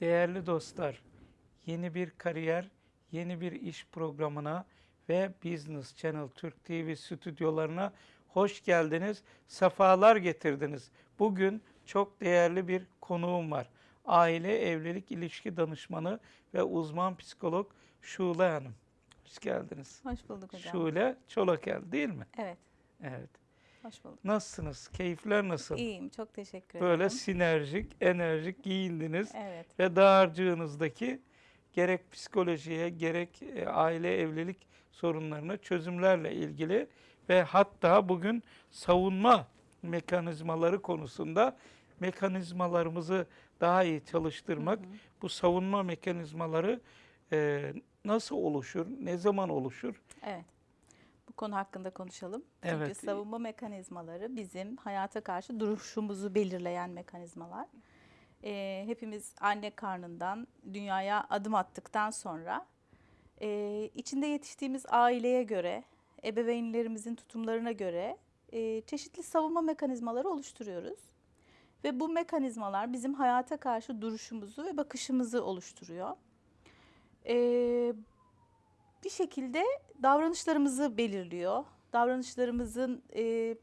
Değerli dostlar, yeni bir kariyer, yeni bir iş programına ve Business Channel Türk TV stüdyolarına hoş geldiniz, sefalar getirdiniz. Bugün çok değerli bir konuğum var. Aile evlilik ilişki danışmanı ve uzman psikolog Şule Hanım. Hoş geldiniz. Hoş bulduk hocam. Şule Çolakel değil mi? Evet, Evet. Hoş bulduk. Nasılsınız? Keyifler nasıl? İyiyim, çok teşekkür ederim. Böyle sinerjik, enerjik giyindiniz Evet, ve dağarcığınızdaki gerek psikolojiye gerek e, aile evlilik sorunlarına çözümlerle ilgili ve hatta bugün savunma mekanizmaları konusunda mekanizmalarımızı daha iyi çalıştırmak, bu savunma mekanizmaları e, nasıl oluşur, ne zaman oluşur? evet. Konu hakkında konuşalım. Evet. Çünkü savunma mekanizmaları bizim hayata karşı duruşumuzu belirleyen mekanizmalar. Ee, hepimiz anne karnından dünyaya adım attıktan sonra e, içinde yetiştiğimiz aileye göre, ebeveynlerimizin tutumlarına göre e, çeşitli savunma mekanizmaları oluşturuyoruz. Ve bu mekanizmalar bizim hayata karşı duruşumuzu ve bakışımızı oluşturuyor. Ee, bir şekilde davranışlarımızı belirliyor. Davranışlarımızın e,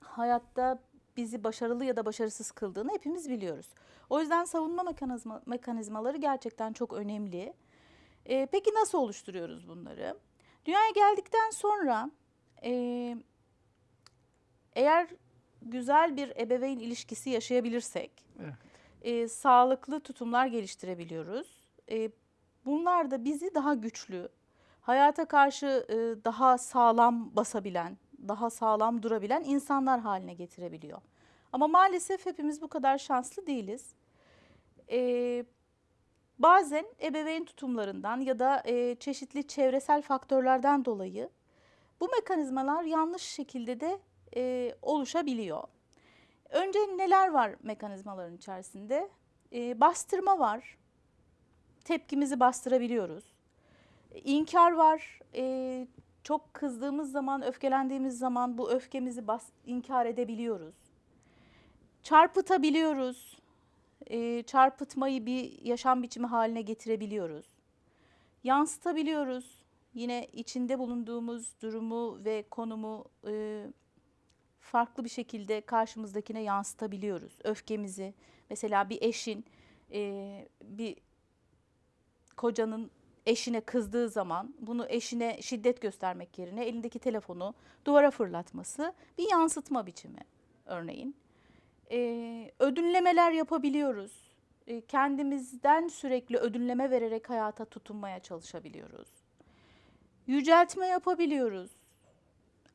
hayatta bizi başarılı ya da başarısız kıldığını hepimiz biliyoruz. O yüzden savunma mekanizma, mekanizmaları gerçekten çok önemli. Ee, peki nasıl oluşturuyoruz bunları? Dünyaya geldikten sonra e, eğer güzel bir ebeveyn ilişkisi yaşayabilirsek, Evet. e, sağlıklı tutumlar geliştirebiliyoruz. E, bunlar da bizi daha güçlü, hayata karşı e, daha sağlam basabilen, daha sağlam durabilen insanlar haline getirebiliyor. Ama maalesef hepimiz bu kadar şanslı değiliz. E, bazen ebeveyn tutumlarından ya da e, çeşitli çevresel faktörlerden dolayı bu mekanizmalar yanlış şekilde de e, oluşabiliyor. Önce neler var mekanizmaların içerisinde? Ee, bastırma var. Tepkimizi bastırabiliyoruz. E, İnkar var. Ee, çok kızdığımız zaman, öfkelendiğimiz zaman bu öfkemizi bas, inkar edebiliyoruz. Çarpıtabiliyoruz. Ee, çarpıtmayı bir yaşam biçimi haline getirebiliyoruz. Yansıtabiliyoruz. Yine içinde bulunduğumuz durumu ve konumu e, farklı bir şekilde karşımızdakine yansıtabiliyoruz. Öfkemizi mesela bir eşin e, bir kocanın eşine kızdığı zaman bunu eşine şiddet göstermek yerine elindeki telefonu duvara fırlatması bir yansıtma biçimi örneğin. E, ödünlemeler yapabiliyoruz. E, kendimizden sürekli ödünleme vererek hayata tutunmaya çalışabiliyoruz. Yüceltme yapabiliyoruz.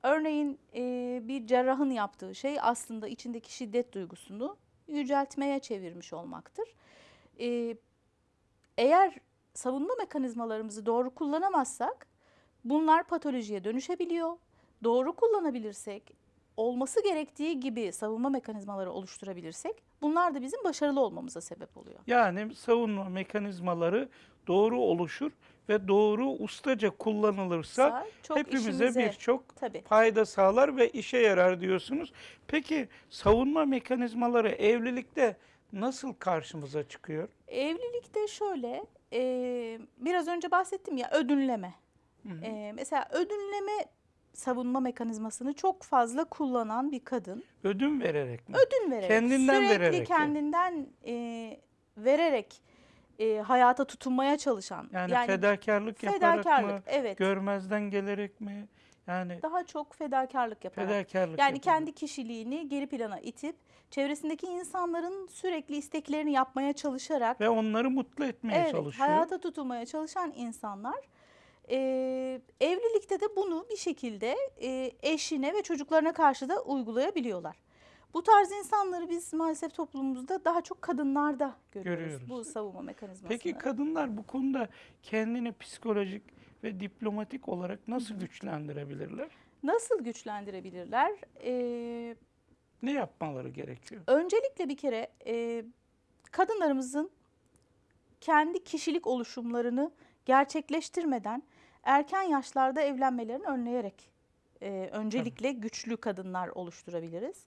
Örneğin e, bir cerrahın yaptığı şey aslında içindeki şiddet duygusunu yüceltmeye çevirmiş olmaktır. E, eğer savunma mekanizmalarımızı doğru kullanamazsak bunlar patolojiye dönüşebiliyor. Doğru kullanabilirsek, olması gerektiği gibi savunma mekanizmaları oluşturabilirsek bunlar da bizim başarılı olmamıza sebep oluyor. Yani savunma mekanizmaları doğru oluşur ve doğru ustaca kullanılırsa Sa- çok hepimize birçok fayda sağlar ve işe yarar diyorsunuz. Peki savunma mekanizmaları evlilikte nasıl karşımıza çıkıyor? Evlilikte şöyle, e, biraz önce bahsettim ya ödünleme. E, mesela ödünleme savunma mekanizmasını çok fazla kullanan bir kadın Ödün vererek mi? ödün vererek, Kendinden sürekli vererek yani. kendinden e, vererek e, hayata tutunmaya çalışan. Yani, fedakarlık yaparak fedakarlık, mı? evet. Görmezden gelerek mi? Yani daha çok fedakarlık yaparak. fedakarlık Yani yaparak. kendi kişiliğini geri plana itip çevresindeki insanların sürekli isteklerini yapmaya çalışarak ve onları mutlu etmeye evet, çalışıyor. hayata tutunmaya çalışan insanlar e, evlilikte de bunu bir şekilde e, eşine ve çocuklarına karşı da uygulayabiliyorlar. Bu tarz insanları biz maalesef toplumumuzda daha çok kadınlarda görüyoruz, Görüyoruz. bu savunma mekanizmasını. Peki kadınlar bu konuda kendini psikolojik ve diplomatik olarak nasıl güçlendirebilirler? Nasıl güçlendirebilirler? E, Ne yapmaları gerekiyor? öncelikle bir kere e, kadınlarımızın kendi kişilik oluşumlarını gerçekleştirmeden erken yaşlarda evlenmelerini önleyerek e, öncelikle güçlü kadınlar oluşturabiliriz.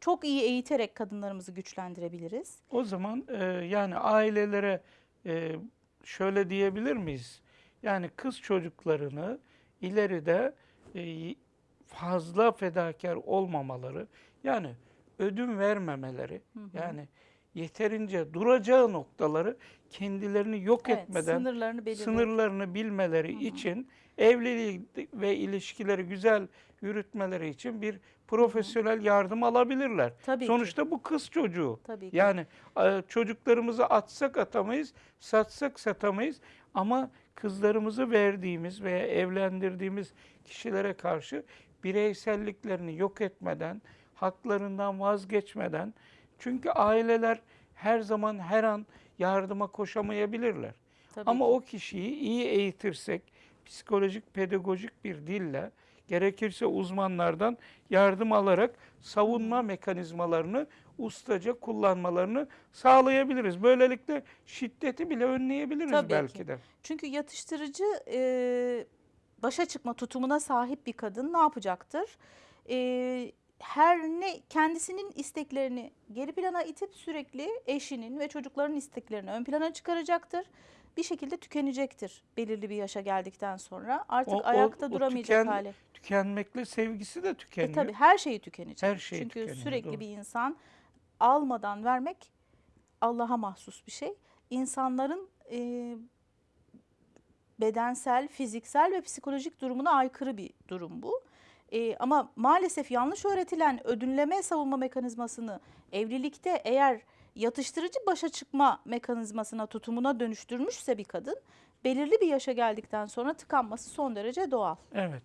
çok iyi eğiterek kadınlarımızı güçlendirebiliriz. O zaman e, yani ailelere e, şöyle diyebilir miyiz? Yani kız çocuklarını ileride e, fazla fedakar olmamaları, yani ödün vermemeleri, yani yeterince duracağı noktaları kendilerini yok Evet, etmeden sınırlarını sınırlarını bilmeleri için evliliği ve ilişkileri güzel yürütmeleri için bir profesyonel yardım alabilirler. Tabii ki. Sonuçta bu kız çocuğu. Tabii ki. Yani e, çocuklarımızı atsak atamayız, satsak satamayız ama kızlarımızı verdiğimiz veya evlendirdiğimiz kişilere karşı bireyselliklerini yok etmeden, haklarından vazgeçmeden çünkü aileler her zaman her an yardıma koşamayabilirler. Tabii Ama o kişiyi iyi eğitirsek, psikolojik, pedagojik bir dille, gerekirse uzmanlardan yardım alarak savunma mekanizmalarını ustaca kullanmalarını sağlayabiliriz. Böylelikle şiddeti bile önleyebiliriz Tabii belki ki. de. Çünkü yatıştırıcı e, başa çıkma tutumuna sahip bir kadın ne yapacaktır? E, her ne kendisinin isteklerini geri plana itip sürekli eşinin ve çocukların isteklerini ön plana çıkaracaktır. Bir şekilde tükenecektir belirli bir yaşa geldikten sonra. Artık O- o- ayakta o duramayacak tüken- hale. Tükenmekle sevgisi de E tükeniyor. tabii her şeyi tükenecek. Her şey Çünkü tükeniyor, sürekli doğru. bir insan almadan vermek Allah'a mahsus bir şey. İnsanların e, bedensel, fiziksel ve psikolojik durumuna aykırı bir durum bu. E, ama maalesef yanlış öğretilen ödünleme savunma mekanizmasını evlilikte eğer yatıştırıcı başa çıkma mekanizmasına, tutumuna dönüştürmüşse bir kadın belirli bir yaşa geldikten sonra tıkanması son derece doğal. Evet.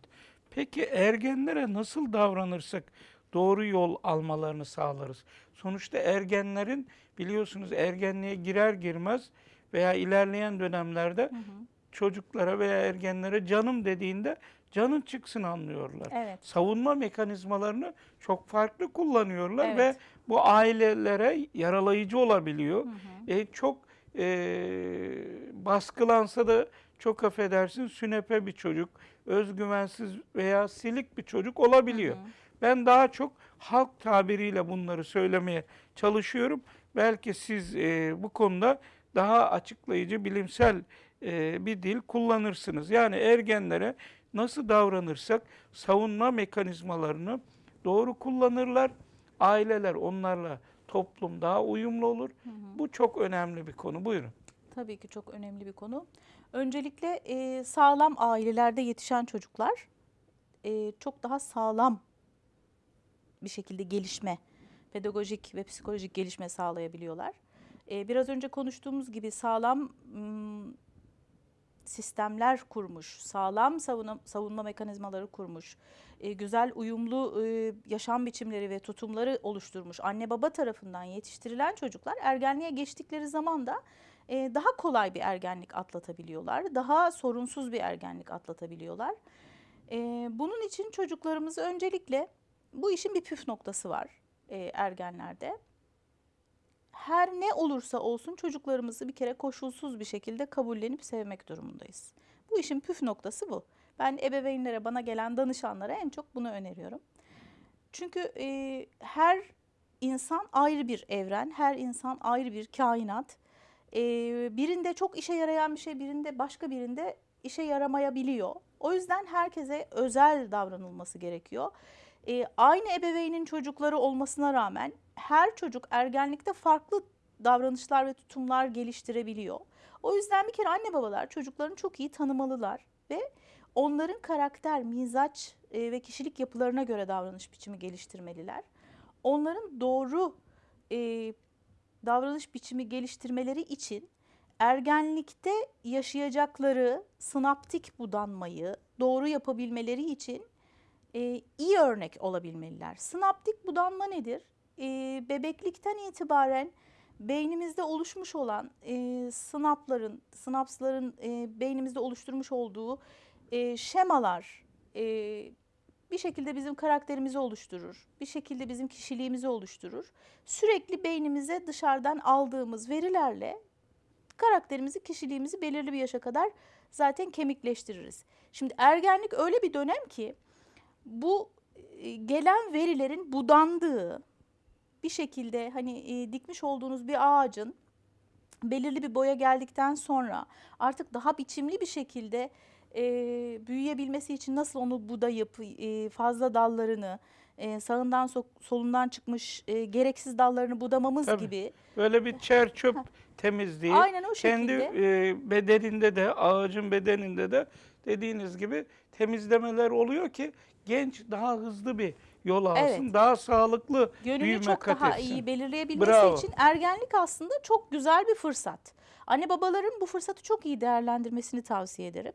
Peki ergenlere nasıl davranırsak doğru yol almalarını sağlarız? Sonuçta ergenlerin biliyorsunuz ergenliğe girer girmez veya ilerleyen dönemlerde çocuklara veya ergenlere canım dediğinde canın çıksın anlıyorlar. Evet. Savunma mekanizmalarını çok farklı kullanıyorlar Evet. ve bu ailelere yaralayıcı olabiliyor. E, çok e, baskılansa da çok affedersin sünepe bir çocuk, özgüvensiz veya silik bir çocuk olabiliyor. Ben daha çok halk tabiriyle bunları söylemeye çalışıyorum. Belki siz e, bu konuda daha açıklayıcı, bilimsel e, bir dil kullanırsınız. Yani ergenlere nasıl davranırsak savunma mekanizmalarını doğru kullanırlar. Aileler onlarla toplum daha uyumlu olur. Bu çok önemli bir konu. Buyurun. Tabii ki çok önemli bir konu. Öncelikle e, sağlam ailelerde yetişen çocuklar e, çok daha sağlam bir şekilde gelişme, pedagojik ve psikolojik gelişme sağlayabiliyorlar. E, biraz önce konuştuğumuz gibi sağlam sistemler kurmuş, sağlam savunma, savunma mekanizmaları kurmuş, e, güzel uyumlu e, yaşam biçimleri ve tutumları oluşturmuş anne baba tarafından yetiştirilen çocuklar ergenliğe geçtikleri zaman da e, daha kolay bir ergenlik atlatabiliyorlar, daha sorunsuz bir ergenlik atlatabiliyorlar. E, bunun için çocuklarımızı öncelikle bu işin bir püf noktası var e, ergenlerde. Her ne olursa olsun çocuklarımızı bir kere koşulsuz bir şekilde kabullenip sevmek durumundayız. Bu işin püf noktası bu. Ben ebeveynlere, bana gelen danışanlara en çok bunu öneriyorum. Çünkü e, her insan ayrı bir evren, her insan ayrı bir kainat. E, birinde çok işe yarayan bir şey, birinde başka birinde işe yaramayabiliyor. O yüzden herkese özel davranılması gerekiyor. E, aynı ebeveynin çocukları olmasına rağmen her çocuk ergenlikte farklı davranışlar ve tutumlar geliştirebiliyor. O yüzden bir kere anne babalar çocuklarını çok iyi tanımalılar ve onların karakter, mizaç e, ve kişilik yapılarına göre davranış biçimi geliştirmeliler. Onların doğru e, davranış biçimi geliştirmeleri için ergenlikte yaşayacakları sinaptik budanmayı doğru yapabilmeleri için e, iyi örnek olabilmeliler. Sinaptik budanma nedir? E, bebeklikten itibaren beynimizde oluşmuş olan e, sinapların, sinapsların e, beynimizde oluşturmuş olduğu e, şemalar e, bir şekilde bizim karakterimizi oluşturur. Bir şekilde bizim kişiliğimizi oluşturur. Sürekli beynimize dışarıdan aldığımız verilerle karakterimizi, kişiliğimizi belirli bir yaşa kadar zaten kemikleştiririz. Şimdi ergenlik öyle bir dönem ki bu e, gelen verilerin budandığı, bir şekilde hani e, dikmiş olduğunuz bir ağacın belirli bir boya geldikten sonra artık daha biçimli bir şekilde e, büyüyebilmesi için nasıl onu budayıp e, fazla dallarını e, sağından so- solundan çıkmış e, gereksiz dallarını budamamız Tabii. gibi Böyle bir çer çöp temizliği aynen o kendi şekilde e, bedeninde de ağacın bedeninde de dediğiniz gibi temizlemeler oluyor ki genç daha hızlı bir yol alsın, Evet. daha sağlıklı yönünü büyüme çok kat daha etsin. iyi belirleyebilmesi Bravo. için ergenlik aslında çok güzel bir fırsat. Anne babaların bu fırsatı çok iyi değerlendirmesini tavsiye ederim.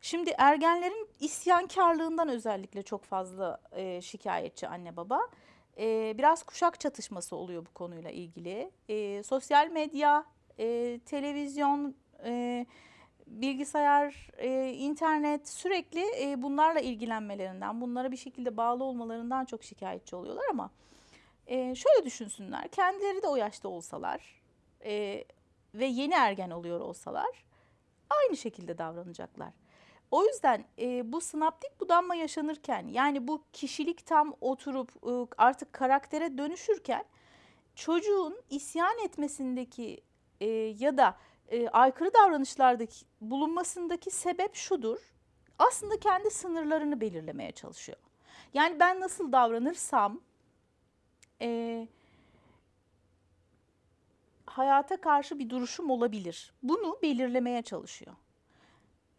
Şimdi ergenlerin isyankarlığından özellikle çok fazla e, şikayetçi anne baba. E, biraz kuşak çatışması oluyor bu konuyla ilgili. E, sosyal medya, e, televizyon, e, bilgisayar, e, internet sürekli e, bunlarla ilgilenmelerinden, bunlara bir şekilde bağlı olmalarından çok şikayetçi oluyorlar ama e, şöyle düşünsünler, kendileri de o yaşta olsalar e, ve yeni ergen oluyor olsalar aynı şekilde davranacaklar. O yüzden e, bu sinaptik budanma yaşanırken yani bu kişilik tam oturup e, artık karaktere dönüşürken çocuğun isyan etmesindeki e, ya da e, aykırı davranışlardaki bulunmasındaki sebep şudur. Aslında kendi sınırlarını belirlemeye çalışıyor. Yani ben nasıl davranırsam e, hayata karşı bir duruşum olabilir. Bunu belirlemeye çalışıyor.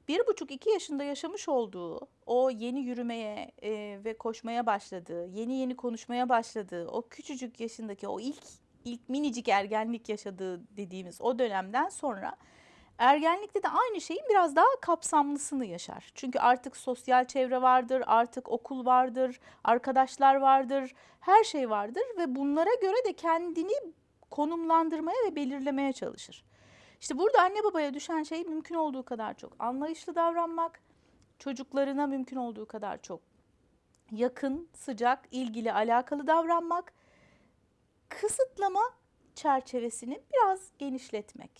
Bir buçuk iki yaşında yaşamış olduğu o yeni yürümeye e, ve koşmaya başladığı, yeni yeni konuşmaya başladığı, o küçücük yaşındaki o ilk ilk minicik ergenlik yaşadığı dediğimiz o dönemden sonra ergenlikte de aynı şeyin biraz daha kapsamlısını yaşar. Çünkü artık sosyal çevre vardır, artık okul vardır, arkadaşlar vardır, her şey vardır ve bunlara göre de kendini konumlandırmaya ve belirlemeye çalışır. İşte burada anne babaya düşen şey mümkün olduğu kadar çok anlayışlı davranmak, çocuklarına mümkün olduğu kadar çok yakın, sıcak, ilgili, alakalı davranmak, kısıtlama çerçevesini biraz genişletmek.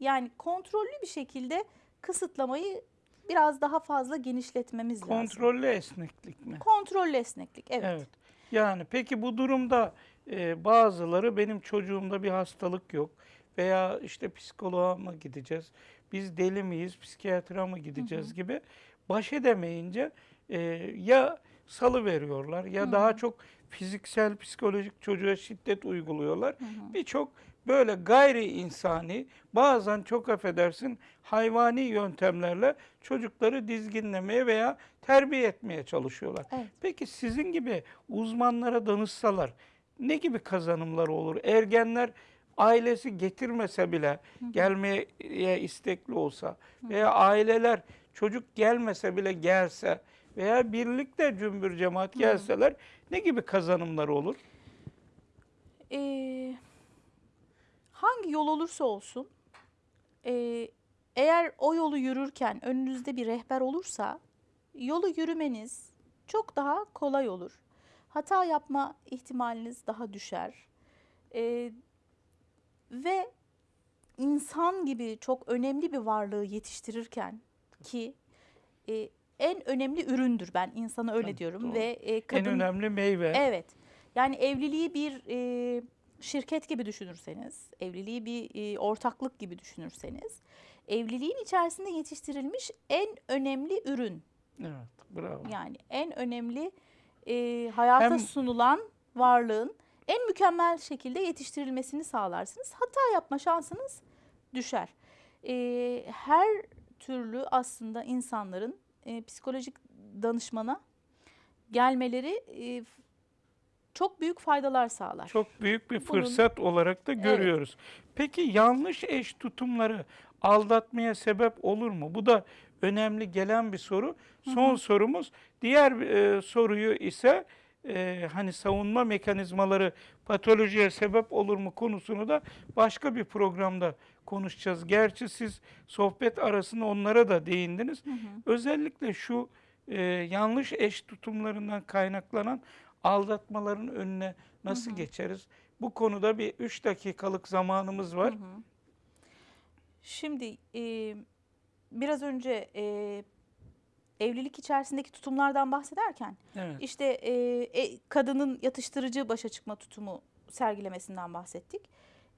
Yani kontrollü bir şekilde kısıtlamayı biraz daha fazla genişletmemiz lazım. Kontrollü esneklik mi? Kontrollü esneklik, evet. Evet. Yani peki bu durumda e, bazıları benim çocuğumda bir hastalık yok veya işte psikoloğa mı gideceğiz, biz deli miyiz, psikiyatra mı gideceğiz gibi baş edemeyince e, ya salı veriyorlar ya daha çok fiziksel, psikolojik çocuğa şiddet uyguluyorlar. Birçok böyle gayri insani, bazen çok affedersin hayvani yöntemlerle çocukları dizginlemeye veya terbiye etmeye çalışıyorlar. Evet. Peki sizin gibi uzmanlara danışsalar ne gibi kazanımlar olur? Ergenler ailesi getirmese bile gelmeye istekli olsa veya aileler çocuk gelmese bile gelse veya birlikte cümbür cemaat gelseler ne gibi kazanımlar olur? Ee, hangi yol olursa olsun, ee, eğer o yolu yürürken önünüzde bir rehber olursa, yolu yürümeniz çok daha kolay olur. Hata yapma ihtimaliniz daha düşer. Ee, ve insan gibi çok önemli bir varlığı yetiştirirken ki e, en önemli üründür ben insana öyle Tabii, diyorum doğru. ve e, En kadın önemli meyve. Evet. Yani evliliği bir e, şirket gibi düşünürseniz, evliliği bir e, ortaklık gibi düşünürseniz, evliliğin içerisinde yetiştirilmiş en önemli ürün. Evet, bravo. Yani en önemli e, hayata Hem- sunulan varlığın en mükemmel şekilde yetiştirilmesini sağlarsınız. Hata yapma şansınız düşer. E, her türlü aslında insanların e, psikolojik danışmana gelmeleri e, çok büyük faydalar sağlar. Çok büyük bir Bunun- fırsat olarak da görüyoruz. Peki yanlış eş tutumları aldatmaya sebep olur mu? Bu da önemli gelen bir soru. Son sorumuz. Diğer e, soruyu ise e, hani savunma mekanizmaları patolojiye sebep olur mu konusunu da başka bir programda konuşacağız. Gerçi siz sohbet arasında onlara da değindiniz. Özellikle şu e, yanlış eş tutumlarından kaynaklanan aldatmaların önüne nasıl geçeriz? Bu konuda bir 3 dakikalık zamanımız var. Şimdi e, biraz önce e, evlilik içerisindeki tutumlardan bahsederken Evet. işte e, e, kadının yatıştırıcı başa çıkma tutumu sergilemesinden bahsettik.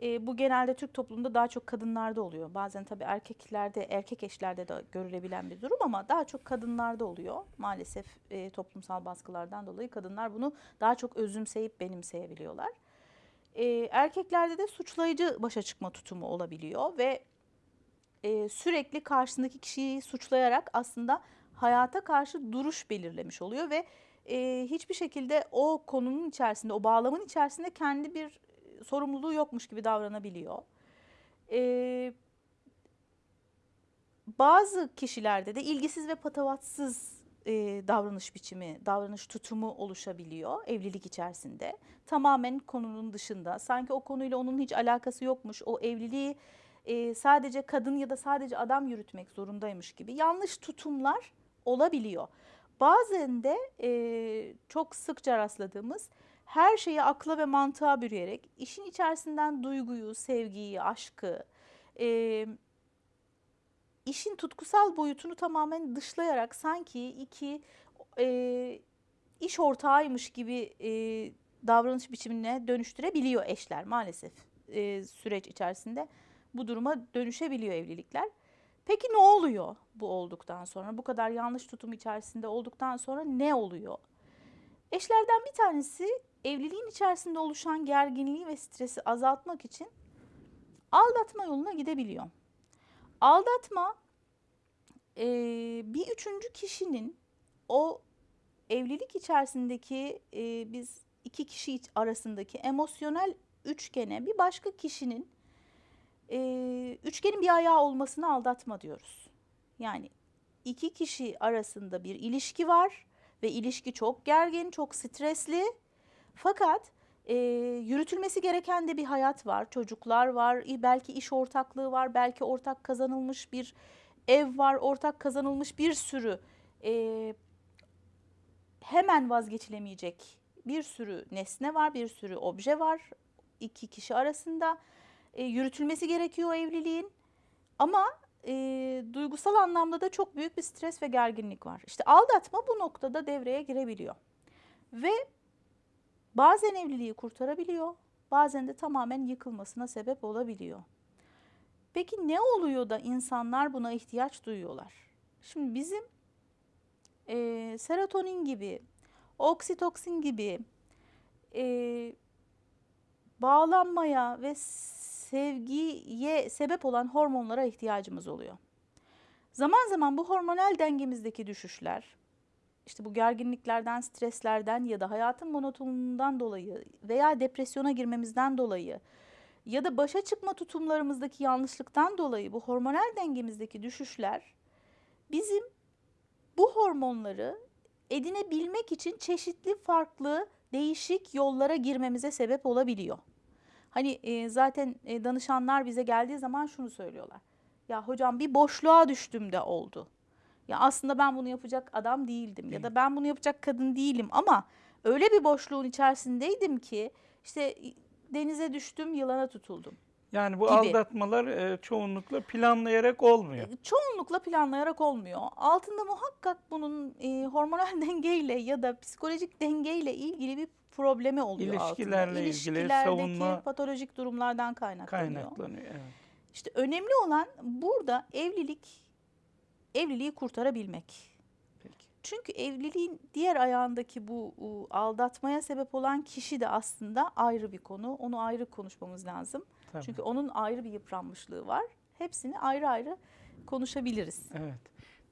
E, bu genelde Türk toplumunda daha çok kadınlarda oluyor. Bazen tabii erkeklerde, erkek eşlerde de görülebilen bir durum ama daha çok kadınlarda oluyor. Maalesef e, toplumsal baskılardan dolayı kadınlar bunu daha çok özümseyip benimseyebiliyorlar. E, erkeklerde de suçlayıcı başa çıkma tutumu olabiliyor ve e, sürekli karşısındaki kişiyi suçlayarak aslında hayata karşı duruş belirlemiş oluyor ve e, hiçbir şekilde o konunun içerisinde, o bağlamın içerisinde kendi bir sorumluluğu yokmuş gibi davranabiliyor. E, bazı kişilerde de ilgisiz ve patavatsız e, davranış biçimi, davranış tutumu oluşabiliyor evlilik içerisinde. Tamamen konunun dışında, sanki o konuyla onun hiç alakası yokmuş, o evliliği e, sadece kadın ya da sadece adam yürütmek zorundaymış gibi yanlış tutumlar olabiliyor. Bazen de e, çok sıkça rastladığımız her şeyi akla ve mantığa bürüyerek işin içerisinden duyguyu, sevgiyi, aşkı, e, işin tutkusal boyutunu tamamen dışlayarak sanki iki e, iş ortağıymış gibi e, davranış biçimine dönüştürebiliyor eşler maalesef e, süreç içerisinde bu duruma dönüşebiliyor evlilikler. Peki ne oluyor bu olduktan sonra? Bu kadar yanlış tutum içerisinde olduktan sonra ne oluyor? Eşlerden bir tanesi evliliğin içerisinde oluşan gerginliği ve stresi azaltmak için aldatma yoluna gidebiliyor. Aldatma e, bir üçüncü kişinin o evlilik içerisindeki e, biz iki kişi arasındaki emosyonel üçgene bir başka kişinin e, üçgenin bir ayağı olmasını aldatma diyoruz. Yani iki kişi arasında bir ilişki var ve ilişki çok gergin, çok stresli. Fakat e, yürütülmesi gereken de bir hayat var, çocuklar var, belki iş ortaklığı var, belki ortak kazanılmış bir ev var, ortak kazanılmış bir sürü e, hemen vazgeçilemeyecek bir sürü nesne var, bir sürü obje var iki kişi arasında. E, yürütülmesi gerekiyor evliliğin ama e, duygusal anlamda da çok büyük bir stres ve gerginlik var. İşte aldatma bu noktada devreye girebiliyor ve bazen evliliği kurtarabiliyor, bazen de tamamen yıkılmasına sebep olabiliyor. Peki ne oluyor da insanlar buna ihtiyaç duyuyorlar? Şimdi bizim e, serotonin gibi, oksitoksin gibi e, bağlanmaya ve sevgiye sebep olan hormonlara ihtiyacımız oluyor. Zaman zaman bu hormonal dengemizdeki düşüşler, işte bu gerginliklerden, streslerden ya da hayatın monotonluğundan dolayı veya depresyona girmemizden dolayı ya da başa çıkma tutumlarımızdaki yanlışlıktan dolayı bu hormonal dengemizdeki düşüşler bizim bu hormonları edinebilmek için çeşitli farklı değişik yollara girmemize sebep olabiliyor. Hani e, zaten e, danışanlar bize geldiği zaman şunu söylüyorlar. Ya hocam bir boşluğa düştüm de oldu. Ya aslında ben bunu yapacak adam değildim ya da ben bunu yapacak kadın değilim ama öyle bir boşluğun içerisindeydim ki işte denize düştüm, yılana tutuldum. Yani bu gibi. aldatmalar e, çoğunlukla planlayarak olmuyor. E, Çoğunlukla planlayarak olmuyor. Altında muhakkak bunun e, hormonal dengeyle ya da psikolojik dengeyle ilgili bir problemi oluyor İlişkilerle altında. ilgili, savunma- patolojik durumlardan kaynaklanıyor. Kaynaklanıyor. Evet. İşte önemli olan burada evlilik evliliği kurtarabilmek. Peki. Çünkü evliliğin diğer ayağındaki bu aldatmaya sebep olan kişi de aslında ayrı bir konu. Onu ayrı konuşmamız lazım. Tabii. Çünkü onun ayrı bir yıpranmışlığı var. Hepsini ayrı ayrı konuşabiliriz. Evet.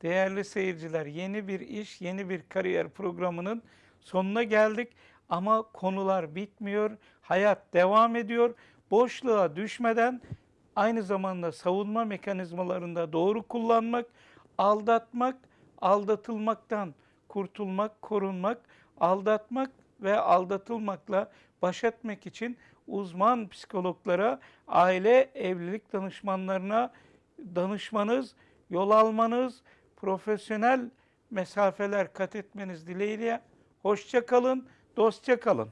Değerli seyirciler, yeni bir iş, yeni bir kariyer programının sonuna geldik. Ama konular bitmiyor, hayat devam ediyor. Boşluğa düşmeden aynı zamanda savunma mekanizmalarında doğru kullanmak, aldatmak, aldatılmaktan kurtulmak, korunmak, aldatmak ve aldatılmakla baş etmek için uzman psikologlara, aile evlilik danışmanlarına danışmanız, yol almanız, profesyonel mesafeler kat etmeniz dileğiyle hoşça kalın, dostça kalın.